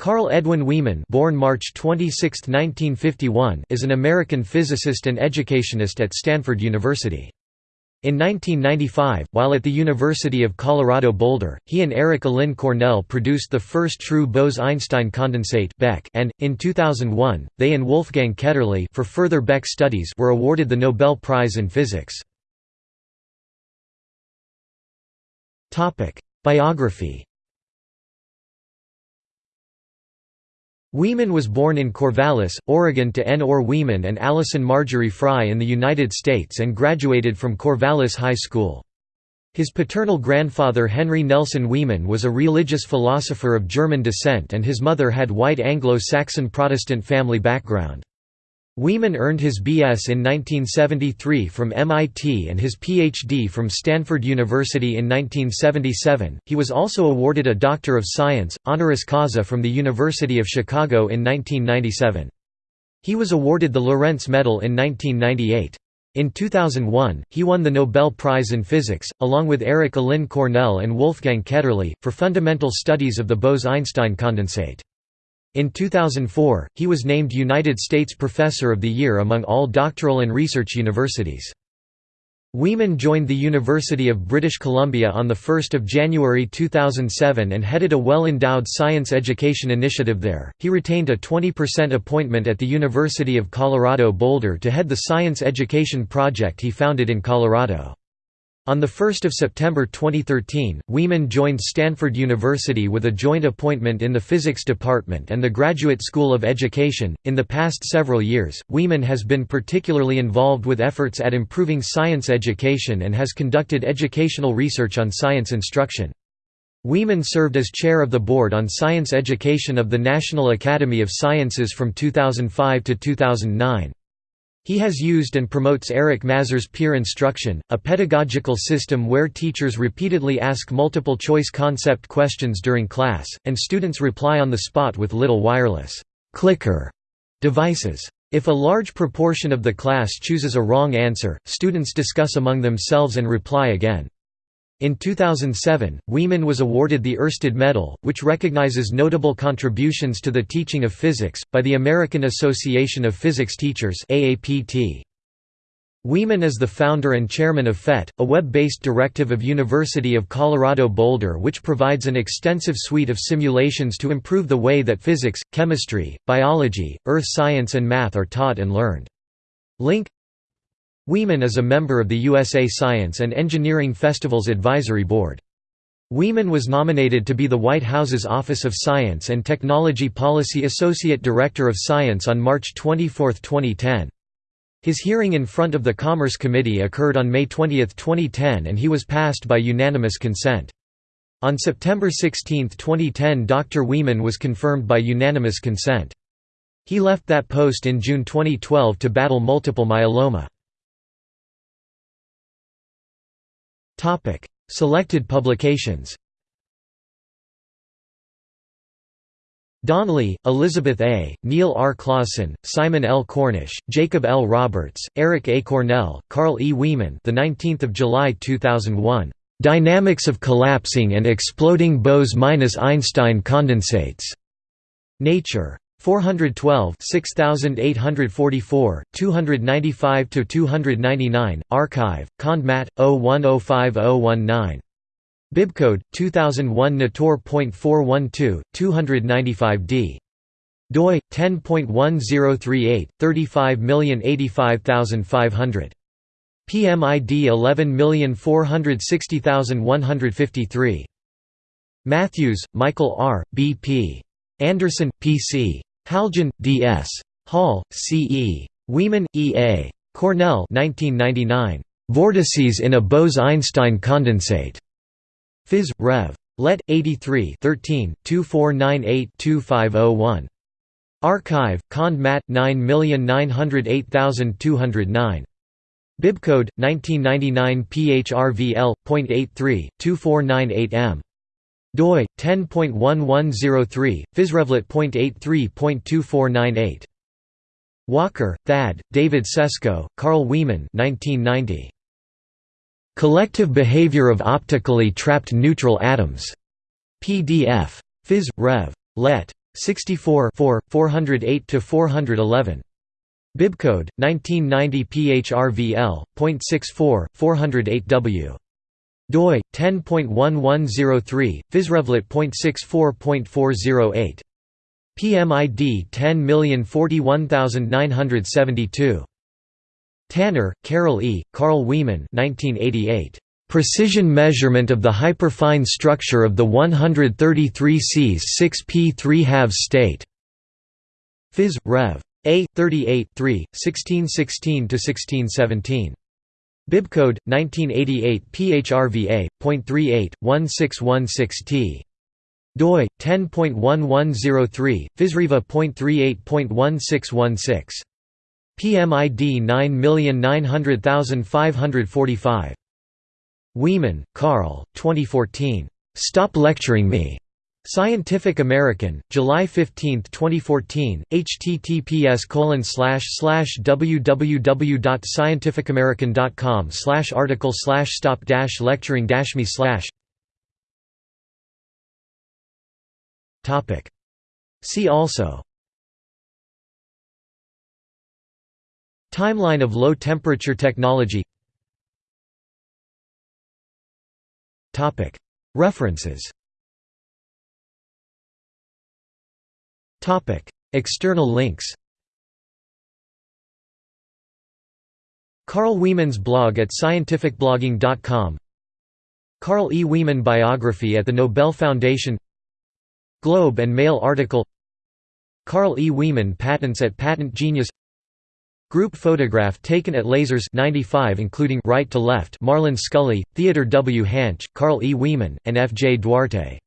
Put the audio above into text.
Carl Edwin Wieman born March 26, 1951, is an American physicist and educationist at Stanford University. In 1995, while at the University of Colorado Boulder, he and Eric Allin Cornell produced the first true Bose–Einstein condensate and, in 2001, they and Wolfgang Ketterle for further Beck studies were awarded the Nobel Prize in Physics. Biography Wieman was born in Corvallis, Oregon to N. Orr Wieman and Allison Marjorie Fry in the United States and graduated from Corvallis High School. His paternal grandfather Henry Nelson Wieman was a religious philosopher of German descent and his mother had white Anglo-Saxon Protestant family background. Wieman earned his B.S. in 1973 from MIT and his Ph.D. from Stanford University in 1977. He was also awarded a Doctor of Science, honoris causa from the University of Chicago in 1997. He was awarded the Lorentz Medal in 1998. In 2001, he won the Nobel Prize in Physics, along with Eric Allin Cornell and Wolfgang Ketterle, for fundamental studies of the Bose–Einstein condensate. In 2004, he was named United States Professor of the Year among all doctoral and research universities. Wieman joined the University of British Columbia on 1 January 2007 and headed a well-endowed science education initiative there. He retained a 20% appointment at the University of Colorado Boulder to head the science education project he founded in Colorado. On 1 September 2013, Wieman joined Stanford University with a joint appointment in the Physics Department and the Graduate School of Education. In the past several years, Wieman has been particularly involved with efforts at improving science education and has conducted educational research on science instruction. Wieman served as chair of the Board on Science Education of the National Academy of Sciences from 2005 to 2009. He has used and promotes Eric Mazur's peer instruction, a pedagogical system where teachers repeatedly ask multiple-choice concept questions during class, and students reply on the spot with little wireless clicker devices. If a large proportion of the class chooses a wrong answer, students discuss among themselves and reply again. In 2007, Wieman was awarded the Oersted Medal, which recognizes notable contributions to the teaching of physics, by the American Association of Physics Teachers Wieman is the founder and chairman of PhET, a web-based directive of University of Colorado Boulder which provides an extensive suite of simulations to improve the way that physics, chemistry, biology, earth science and math are taught and learned. Link Wieman is a member of the USA Science and Engineering Festivals Advisory Board. Wieman was nominated to be the White House's Office of Science and Technology Policy Associate Director of Science on March 24, 2010. His hearing in front of the Commerce Committee occurred on May 20, 2010 and he was passed by unanimous consent. On September 16, 2010 Dr. Wieman was confirmed by unanimous consent. He left that post in June 2012 to battle multiple myeloma. Topic: Selected publications. Donley, Elizabeth A., Neil R. Claussen, Simon L. Cornish, Jacob L. Roberts, Eric A. Cornell, Carl E. Wieman. The 19th of July 2001. Dynamics of collapsing and exploding Bose-Einstein condensates. Nature. 412 6844, 295 to 299 archive, Condmat, 01050019. Bibcode, 2001 Nator.412, 295d. doi, 10.1038, 35085500. PMID 11460153. Matthews, Michael R., B.P. Anderson, P.C. Haljan, D.S. Hall, C.E. Wieman, E.A. Cornell 1999. Vortices in a Bose–Einstein condensate. Phys. Rev. Let. 83 13, 2498-2501. Archive, Cond Mat. 9908209. Bibcode, 1999 PHRVL.83, 2498M doi 10.1103 physrevlet.83.2498 Walker, Thad, David Sesko, Carl Wieman 1990 Collective Behavior of Optically Trapped Neutral Atoms. PDF Phys Rev. Let 64 408–411. Bibcode 1990 PHRVL .64 408W doi 10.1103 physrevlet.64.408 PMID 10041972 Tanner, Carol E., Carl Wieman 1988. Precision measurement of the hyperfine structure of the 133 Cs 6p 3 halves state. Phys. Rev. A. 38 3, 1616–1617. Bibcode 1988 PHRVA.38.1616T. doi 10.1103 physreva.38.1616. PMID 9900545. Wieman, Carl, 2014. Stop Lecturing Me. Scientific American, July 15, 2014, https www.scientificamerican.com article stop lecturing me See also. Timeline of low temperature technology. Topic. References External links Carl Wieman's blog at scientificblogging.com Carl E. Wieman biography at the Nobel Foundation Globe and Mail article Carl E. Wieman patents at Patent Genius Group photograph taken at Lasers 95 including right to left Marlan Scully, Theodore W. Hänsch, Carl E. Wieman, and F. J. Duarte